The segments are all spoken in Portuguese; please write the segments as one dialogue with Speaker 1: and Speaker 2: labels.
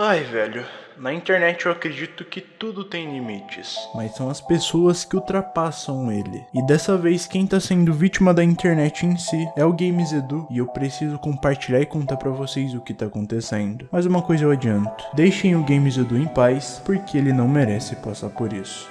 Speaker 1: Ai, velho, na internet eu acredito que tudo tem limites.
Speaker 2: mas são as pessoas que ultrapassam ele. E dessa vez quem tá sendo vítima da internet em si é o Games Edu e eu preciso compartilhar e contar pra vocês o que tá acontecendo. Mas uma coisa eu adianto, deixem o Games Edu em paz, porque ele não merece passar por isso.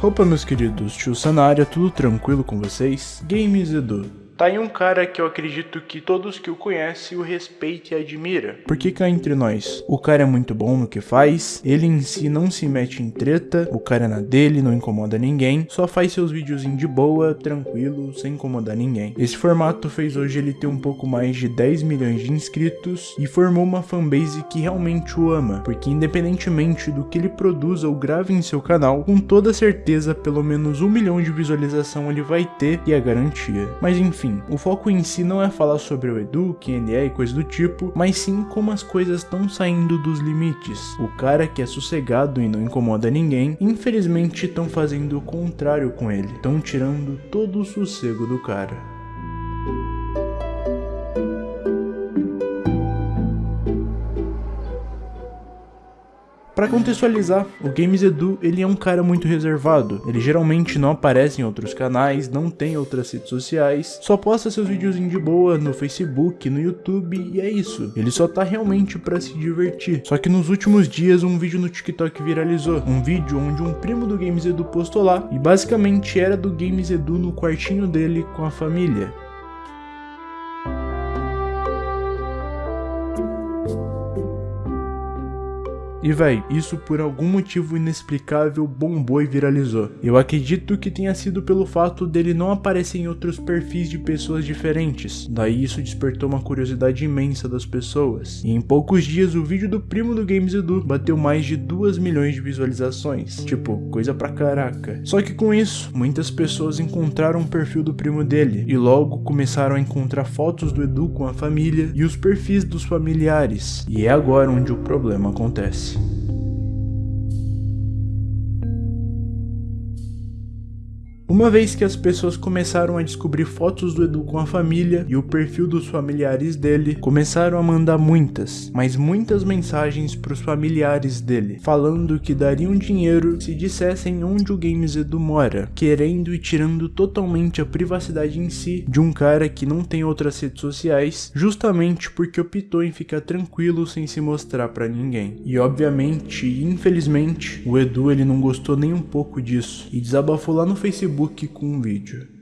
Speaker 2: Opa meus queridos, tio Sanária, tudo tranquilo com vocês? Games Edu,
Speaker 1: Tá aí um cara que eu acredito que todos que o conhecem o respeitam e admira.
Speaker 2: Porque cá entre nós, o cara é muito bom no que faz, ele em si não se mete em treta, o cara é na dele, não incomoda ninguém, só faz seus videozinhos de boa, tranquilo, sem incomodar ninguém. Esse formato fez hoje ele ter um pouco mais de 10 milhões de inscritos e formou uma fanbase que realmente o ama, porque independentemente do que ele produza ou grave em seu canal, com toda certeza pelo menos um milhão de visualização ele vai ter e é garantia. Mas enfim, enfim, o foco em si não é falar sobre o Edu, quem ele é e coisa do tipo, mas sim como as coisas estão saindo dos limites. O cara que é sossegado e não incomoda ninguém, infelizmente estão fazendo o contrário com ele, estão tirando todo o sossego do cara. Para contextualizar, o Games Edu ele é um cara muito reservado. Ele geralmente não aparece em outros canais, não tem outras redes sociais, só posta seus vídeos de boa no Facebook, no YouTube e é isso. Ele só tá realmente para se divertir. Só que nos últimos dias um vídeo no TikTok viralizou, um vídeo onde um primo do Games Edu postou lá e basicamente era do Games Edu no quartinho dele com a família. E véi, isso por algum motivo inexplicável bombou e viralizou. Eu acredito que tenha sido pelo fato dele não aparecer em outros perfis de pessoas diferentes. Daí isso despertou uma curiosidade imensa das pessoas. E em poucos dias o vídeo do primo do Games Edu bateu mais de 2 milhões de visualizações. Tipo, coisa pra caraca. Só que com isso, muitas pessoas encontraram o perfil do primo dele e logo começaram a encontrar fotos do Edu com a família e os perfis dos familiares. E é agora onde o problema acontece. Uma vez que as pessoas começaram a descobrir fotos do Edu com a família e o perfil dos familiares dele, começaram a mandar muitas, mas muitas mensagens para os familiares dele, falando que dariam dinheiro se dissessem onde o Games Edu mora, querendo e tirando totalmente a privacidade em si de um cara que não tem outras redes sociais, justamente porque optou em ficar tranquilo sem se mostrar para ninguém. E obviamente, infelizmente, o Edu ele não gostou nem um pouco disso e desabafou lá no Facebook Facebook com um vídeo.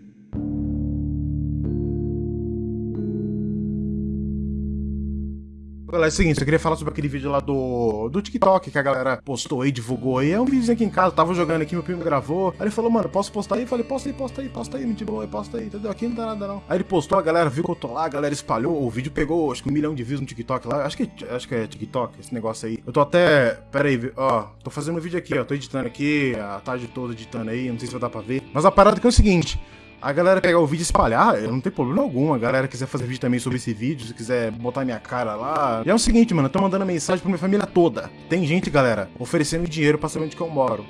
Speaker 3: Galera, é o seguinte, eu queria falar sobre aquele vídeo lá do, do TikTok que a galera postou aí, divulgou aí. É um vídeo aqui em casa, tava jogando aqui, meu primo gravou. Aí ele falou, mano, posso postar aí? Eu falei, posta aí, posta aí, posta aí, me boa, posta aí, entendeu? Aqui não dá nada não. Aí ele postou, a galera viu que eu tô lá, a galera espalhou, o vídeo pegou acho que um milhão de views no TikTok lá. Acho que, acho que é TikTok, esse negócio aí. Eu tô até. Pera aí, ó, tô fazendo um vídeo aqui, ó. Tô editando aqui, a tarde toda editando aí, não sei se vai dar pra ver. Mas a parada que é o seguinte a galera pegar o vídeo e espalhar, eu não tenho problema algum. A galera quiser fazer vídeo também sobre esse vídeo, se quiser botar minha cara lá. E é o seguinte, mano, eu tô mandando mensagem pra minha família toda. Tem gente, galera, oferecendo dinheiro pra saber onde que eu moro.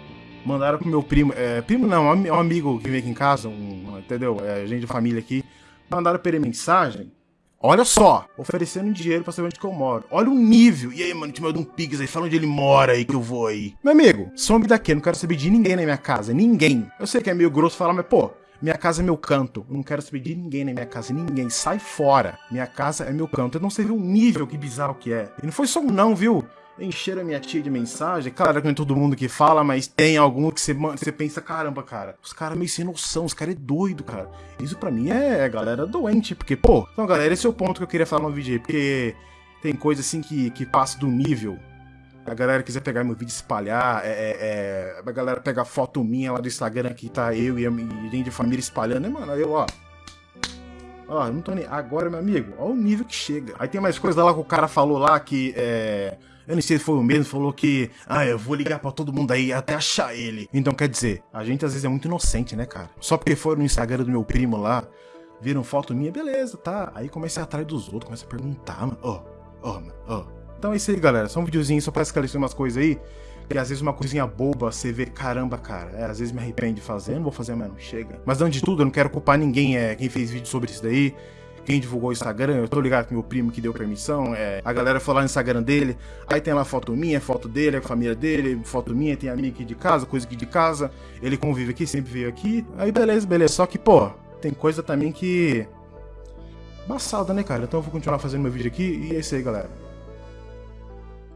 Speaker 3: Mandaram pro meu primo, é, primo não, é um amigo que vem aqui em casa, um, entendeu? É gente de família aqui. Mandaram pra ele mensagem. Olha só, oferecendo dinheiro pra saber onde que eu moro. Olha o nível. E aí, mano, te manda um pix aí, fala onde ele mora aí que eu vou aí. Meu amigo, some daqui, eu não quero saber de ninguém na minha casa. Ninguém. Eu sei que é meio grosso falar, mas pô, minha casa é meu canto. Eu não quero saber de ninguém na minha casa. Ninguém. Sai fora. Minha casa é meu canto. Eu não sei o nível que bizarro que é. E não foi só um não, viu? Encheram a minha tia de mensagem. Claro que não é todo mundo que fala, mas tem algum que você, você pensa, caramba, cara. Os caras meio sem noção, os caras é doido, cara. Isso pra mim é, é galera doente. Porque, pô, então galera, esse é o ponto que eu queria falar no vídeo. Porque tem coisa assim que, que passa do nível a galera quiser pegar meu vídeo e espalhar, é, é, é, a galera pegar foto minha lá do Instagram que tá eu e a gente de família espalhando, né, mano? Eu, ó. Ó, não tô nem. Agora, meu amigo, ó o nível que chega. Aí tem mais coisa lá que o cara falou lá que é. Eu não sei se foi o mesmo, falou que, ah, eu vou ligar para todo mundo aí até achar ele. Então, quer dizer, a gente às vezes é muito inocente, né, cara? Só porque foi no Instagram do meu primo lá, viram foto minha, beleza, tá. Aí comecei atrás dos outros, comecei a perguntar, mano, ó, ó, ó. Então é isso aí, galera. Só um videozinho só pra esclarecer umas coisas aí. Que às vezes uma coisinha boba você vê, caramba, cara. É, às vezes me arrepende de fazer, não vou fazer, mano, chega. Mas antes de tudo, eu não quero culpar ninguém, é, quem fez vídeo sobre isso daí. quem divulgou o Instagram, eu tô ligado que meu primo que deu permissão, é, a galera foi lá no Instagram dele, aí tem lá foto minha, foto dele, a família dele, foto minha, tem amigo aqui de casa, coisa aqui de casa, ele convive aqui, sempre veio aqui, aí beleza, beleza, só que, pô, tem coisa também que... Embaçada, né, cara? Então eu vou continuar fazendo meu vídeo aqui e é isso aí, galera.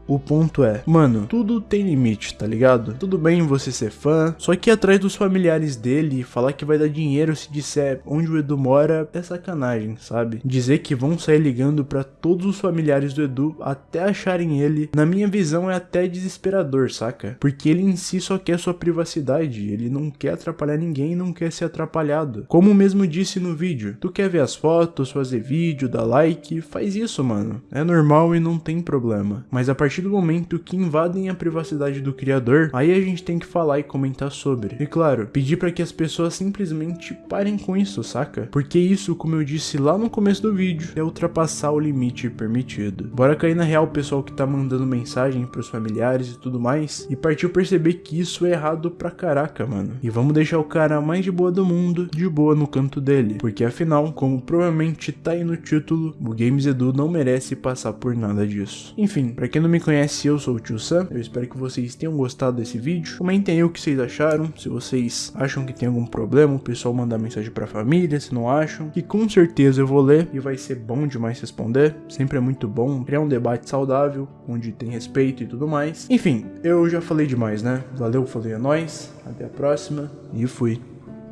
Speaker 2: O ponto é, mano, tudo tem limite, tá ligado? Tudo bem você ser fã, só que ir atrás dos familiares dele e falar que vai dar dinheiro se disser onde o Edu mora é sacanagem, sabe? Dizer que vão sair ligando pra todos os familiares do Edu até acharem ele, na minha visão é até desesperador, saca? Porque ele em si só quer sua privacidade, ele não quer atrapalhar ninguém não quer ser atrapalhado. Como mesmo disse no vídeo, tu quer ver as fotos, fazer vídeo, dar like, faz isso, mano. É normal e não tem problema. Mas a partir partir do momento que invadem a privacidade do criador, aí a gente tem que falar e comentar sobre. E claro, pedir para que as pessoas simplesmente parem com isso, saca? Porque isso, como eu disse lá no começo do vídeo, é ultrapassar o limite permitido. Bora cair na real pessoal que tá mandando mensagem pros familiares e tudo mais, e partiu perceber que isso é errado pra caraca, mano. E vamos deixar o cara mais de boa do mundo, de boa no canto dele. Porque afinal, como provavelmente tá aí no título, o Games Edu não merece passar por nada disso. Enfim, pra quem não me conhece, eu sou o Tio Sam, eu espero que vocês tenham gostado desse vídeo. Comentem aí o que vocês acharam, se vocês acham que tem algum problema, o pessoal mandar mensagem pra família, se não acham, que com certeza eu vou ler e vai ser bom demais responder, sempre é muito bom, criar um debate saudável, onde tem respeito e tudo mais. Enfim, eu já falei demais, né? Valeu, falei a nós, até a próxima e fui.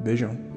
Speaker 2: Beijão.